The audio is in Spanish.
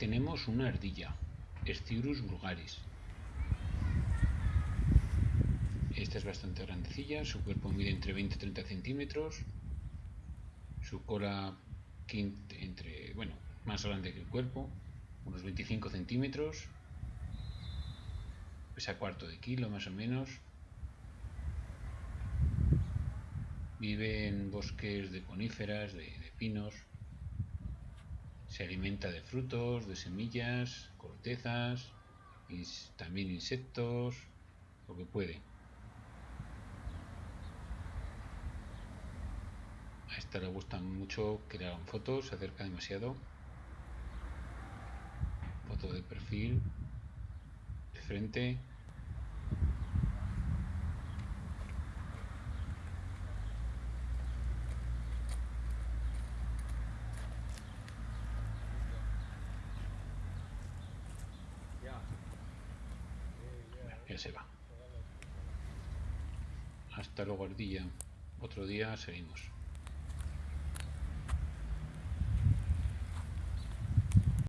tenemos una ardilla, Styrus vulgaris. Esta es bastante grandecilla, su cuerpo mide entre 20 y 30 centímetros, su cola entre, bueno, más grande que el cuerpo, unos 25 centímetros, pesa cuarto de kilo más o menos. Vive en bosques de coníferas, de pinos. Se alimenta de frutos, de semillas, cortezas, también insectos, lo que puede. A esta le gusta mucho que le hagan fotos, se acerca demasiado. Foto de perfil, de frente. Ya se va. Hasta luego, ardilla. Otro día seguimos.